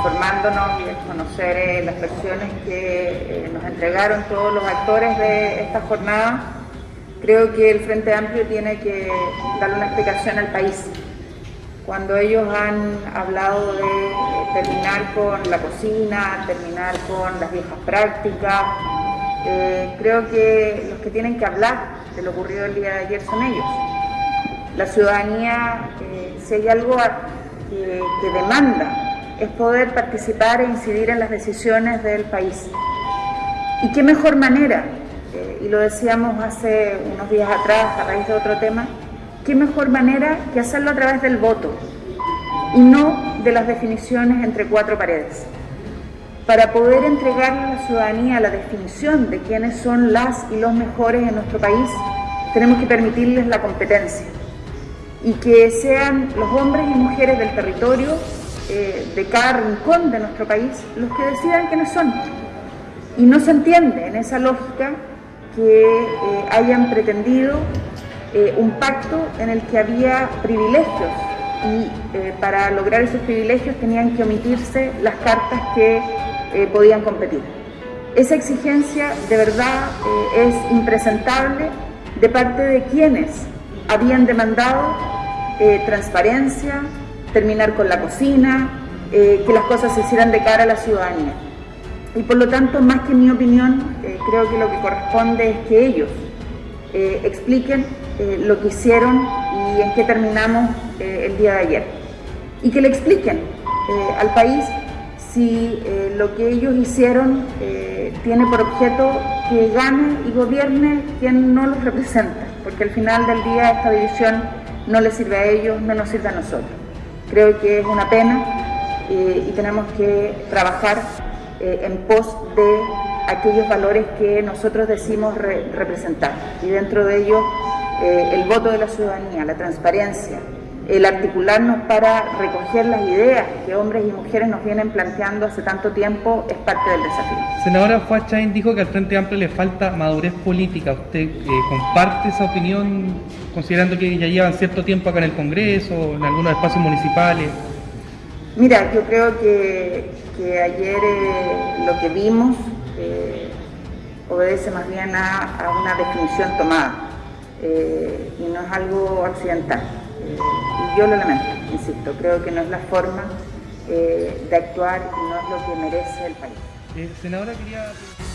informándonos y conocer eh, las versiones que nos entregaron todos los actores de esta jornada, creo que el Frente Amplio tiene que darle una explicación al país. Cuando ellos han hablado de terminar con la cocina, terminar con las viejas prácticas, creo que los que tienen que hablar de lo ocurrido el día de ayer son ellos. La ciudadanía, eh, si hay algo que, demanda, es poder participar e incidir en las decisiones del país. ¿Y qué mejor manera? Eh, y lo decíamos hace unos días atrás a raíz de otro tema, qué mejor manera que hacerlo a través del voto y no de las definiciones entre cuatro paredes. Para poder entregar a la ciudadanía la definición de quiénes son las y los mejores en nuestro país, tenemos que permitirles la competencia y que sean los hombres y mujeres del territorio, eh, de cada rincón de nuestro país, los que decidan quiénes son. Y no se entiende en esa lógica que eh, hayan pretendido eh, un pacto en el que había privilegios y para lograr esos privilegios tenían que omitirse las cartas que podían competir. Esa exigencia de verdad es impresentable de parte de quienes habían demandado transparencia, terminar con la cocina, eh, que las cosas se hicieran de cara a la ciudadanía. Y por lo tanto, más que mi opinión, eh, creo que lo que corresponde es que ellos expliquen lo que hicieron y en qué terminamos el día de ayer. Y que le expliquen al país si lo que ellos hicieron tiene por objeto que gane y gobierne quien no los representa, porque al final del día esta división no les sirve a ellos, no nos sirve a nosotros. Creo que es una pena eh, y tenemos que trabajar eh, en pos de aquellos valores que nosotros decimos representar. Y dentro de ellos eh, el voto de la ciudadanía, la transparencia, el articularnos para recoger las ideas que hombres y mujeres nos vienen planteando hace tanto tiempo es parte del desafío. Senadora Fuachain dijo que al Frente Amplio le falta madurez política. ¿Usted eh, comparte esa opinión considerando que ya llevan cierto tiempo acá en el Congreso, en algunos espacios municipales? Mira, yo creo que, ayer eh, lo que vimos eh, obedece más bien a, a una definición tomada y no es algo accidental yo lo lamento, insisto, creo que no es la forma eh, de actuar y no es lo que merece el país. Eh.